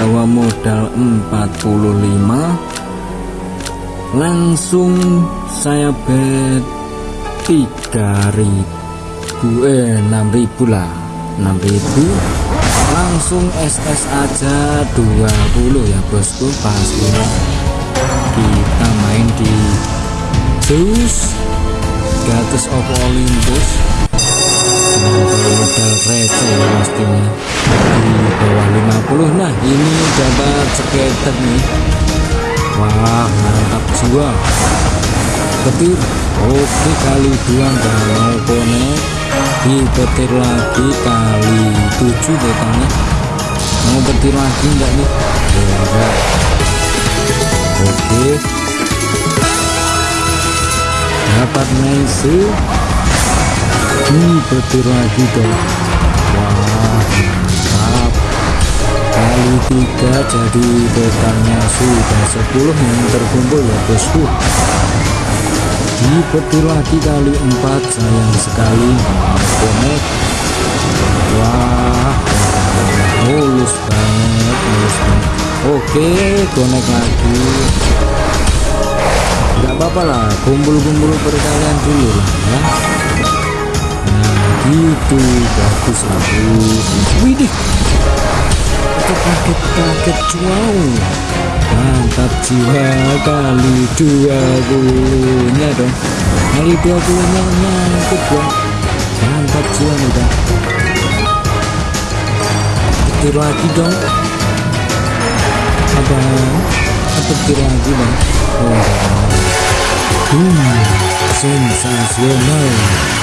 bawa modal 45 langsung saya bet 3000 eh 6000 lah. 6000 langsung SS aja 20 ya bosku pastinya kita main di Zeus Gatus of Olympus. Dengan modal receh ya pastinya di bawah 50 nah ini dapat skater nih. Wah mantap jiwa petir. Oke kali dua nggak mau konek dipetir lagi kali 7 totalnya mau petir lagi enggak nih? Enggak. Oke. Dapat nice ini petir lagi dong. Wah mantap kali tiga jadi totalnya sudah 10 yang terkumpul ya bosku. Dipetir lagi kali empat sayang sekali. Connect wah mulus banget mulus banget. Oke connect lagi. Nggak apa-apa lah kumpul-kumpul perkalian dulu lah ya gitu bagus bagus widih kaget-kaget wow mantap jiwa kali 20 nya dong kali 20 nya nyangkut dong mantap jiwa nih dong petir lagi dong abang petir lagi bang oh, hmm, sensasional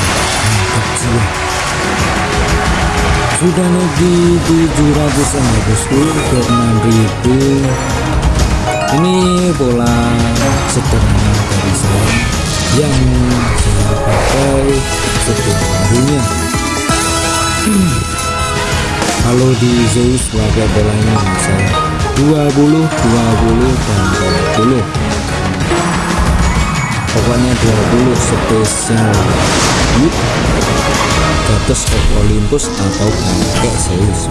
sudah di 700 ya bosku ke 6000 ini pola sederhana dari saya yang saya pakai setiap harinya. Kalau di Zeus pakai polanya saya. 20 20 dan 20 pokoknya 20 spesial Gatos of Olympus atau kakek Zeus.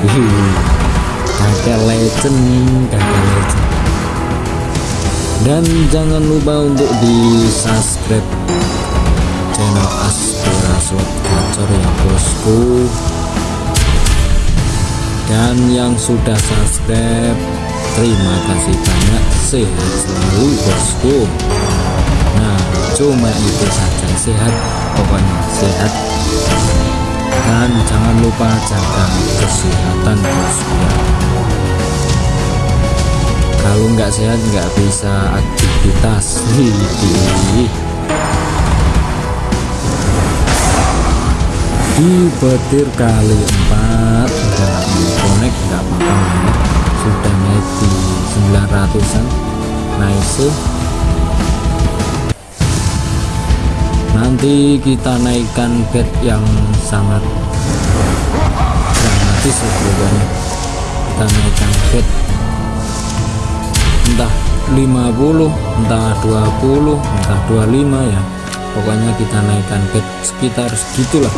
Kakek legend kakek legend. Dan jangan lupa untuk di subscribe channel Aspira Slot Gacor ya bosku. Dan yang sudah subscribe terima kasih banyak. Sehat selalu bosku cuma itu saja sehat pokoknya sehat. Dan jangan lupa jaga kesehatan ya. Kalau nggak sehat nggak bisa aktivitas. Hihi. di petir kali empat nggak connect nggak apa-apa sudah naik di 900an nice nanti kita naikkan bed yang sangat dramatis ya pokoknya. Kita naikkan bed. Entah 50 entah 20 entah 25 ya. Pokoknya kita naikkan bed sekitar segitulah.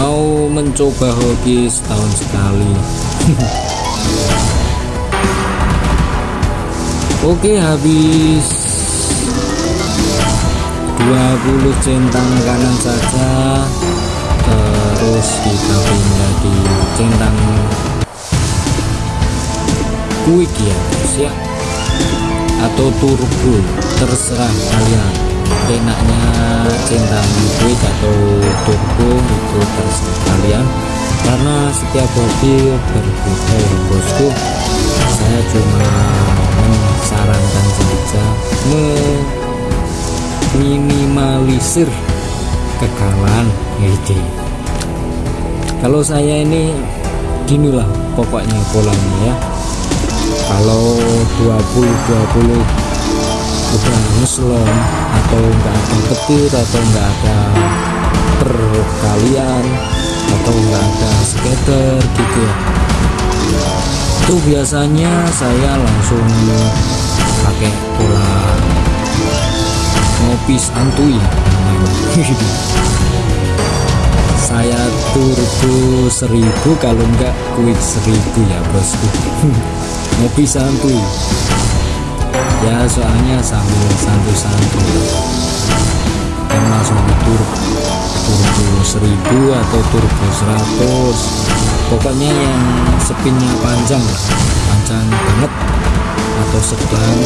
Mau mencoba hoki setahun sekali. Oke habis 20 centang kanan saja terus kita pindah di centang quick ya guys ya. Atau turbo terserah kalian. Enaknya centang quick atau turbo itu terserah kalian. Karena setiap mobil berbeda ya bosku. Saya cuma mensarankan saja meminimalisir kekalahan gitu kalau saya ini ginilah pokoknya polanya ya. Kalau 20 20 udah ngeslon atau enggak ada petir atau enggak ada perkalian atau enggak ada skater gitu ya. Itu biasanya saya langsung pakai pola ngopi santuy. Saya turbo 1000 kalau enggak quick 1000 ya bosku. Ngopi santuy. Ya soalnya sambil santuy-santuy. Kan langsung turbo turbo 1000 atau turbo 100 pokoknya yang spinnya panjang panjang banget. Atau sedang.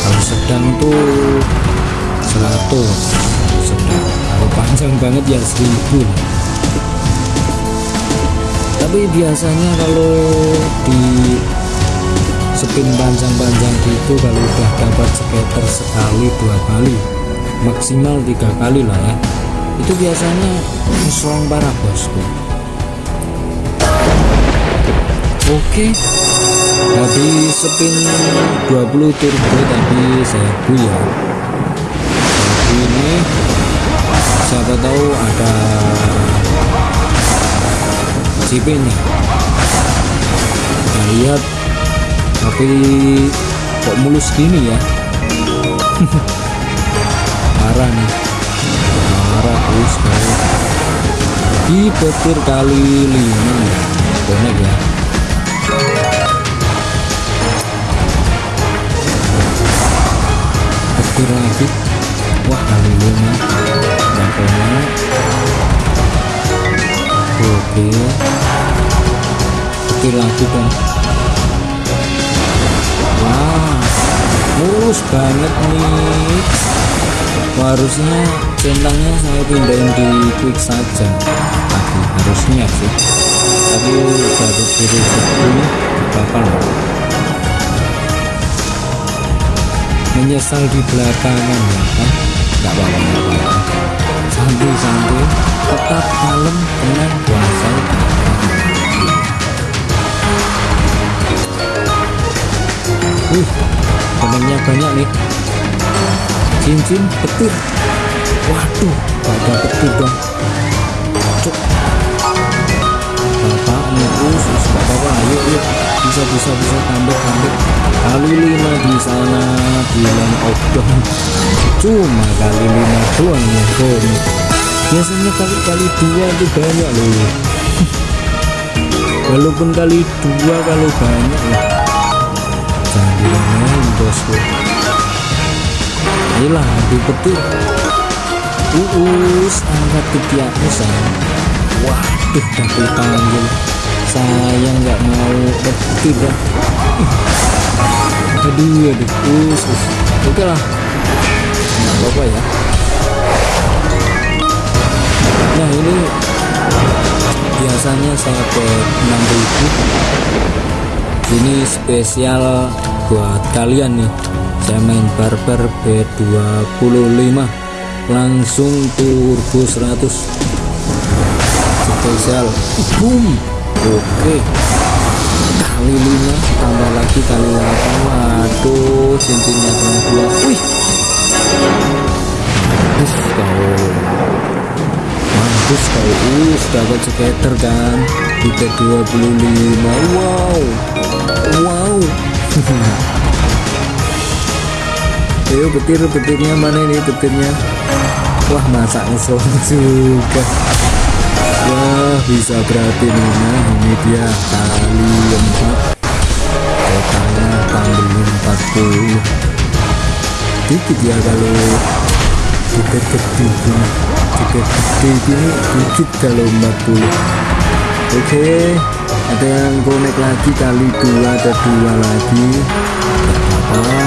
Kalau sedang tuh 100 sedang kalau panjang banget ya 1000 tapi biasanya kalau di spin panjang-panjang gitu kalau udah dapat skater sekali dua kali maksimal tiga kali lah ya. Itu biasanya strong parah bosku. Oke. Habis spin 20 turbo tadi saya bu ya ini. Siapa tahu ada CP nya kita lihat. Tapi kok mulus gini ya? Parah nih. Parah terus di petir kali lima bonek ya. Petir lagi wah kali dan bonek oke. Petir lagi dong. Wah mulus banget nih. Harusnya centangnya saya pindahin di quick saja. Tapi harusnya sih. Tapi baru kiri ini bakal. Menyesal di belakangan ya kan nggak apa-apa santai-santai tetap kalem tenang puasa wih temennya banyak nih cincin petir waduh ada petir dong cuk bapak gak apa-apa ayo yuk bisa bisa bisa tambah tambah kali lima di sana bilang outdoor cuma kali lima doang yang komi biasanya kali kali dua itu banyak loh. Walaupun kali dua kalau banyak lah. Jangan diremehin bosku. Inilah di petir uus angkat ketiakmu sayang waduh tapi panggil sayang nggak mau petir dah aduh aduh us, us. oke lah. Nggak apa-apa ya. Nah ini biasanya saya ke 6000 ini spesial buat kalian nih. Saya main barber B25 langsung turbo 100 spesial. Boom oke. Kali 5 tambah lagi kali 8 waduh cincinnya dua wih. Mampus kau. Mampus kau. Us dapat skater kan? Di T25 wow. Wow. Ayo petir petirnya mana ini petirnya? Wah masa ngesel juga bisa berarti nah ini dia kali empat. Totalnya tambah 40 dikit ya kalau tiket gini tiket gede gini dikit kalau 40 oke ada yang connect lagi kali dua ada dua lagi. Apa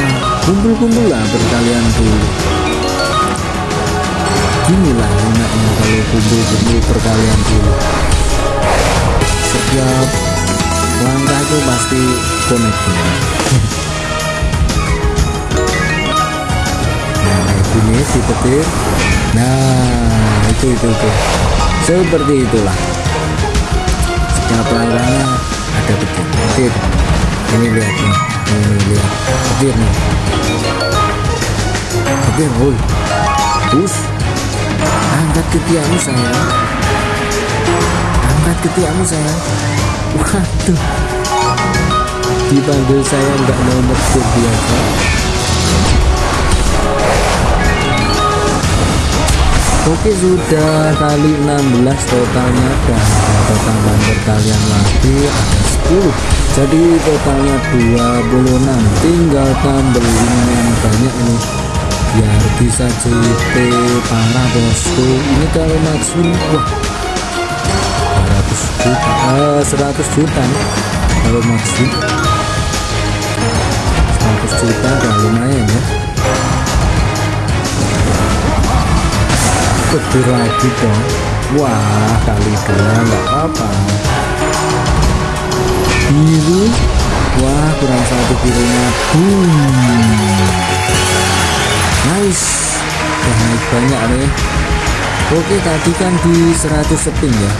kumpul-kumpul lah berkalian dulu inilah enaknya kalau kumpul-kumpul berkalian dulu. Setiap langkah itu pasti connect nah ini si petir nah itu itu itu. Seperti itulah. Setiap langkahnya ada petir. Petir. Ini lihat nih. Ini lihat. Petir nih. Petir woi. Push angkat ketiakmu sayang. Angkat ketiakmu sayang. Waduh. Dipanggil saya nggak mau metik biasa Oke sudah kali 16 totalnya dan ada tambahan berkalian lagi ada 10 jadi totalnya 26 tinggal tambelin yang banyak ini biar bisa JP parah bosku. Ini kalau maksimum wah. 200 juta. Eh, 100 juta. Kalau maksimum 100 juta udah lumayan ya. Lebih lagi dong. Wah kali dua nggak apa-apa. Biru? Wah kurang satu birunya. Boom nice. Udah naik banyak nih Oke tadi kan di 100 spin ya.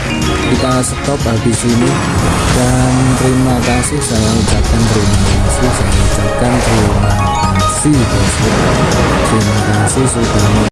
Kita stop habis ini. Dan terima kasih saya ucapkan terima kasih. Saya ucapkan terima kasih terima kasih sudah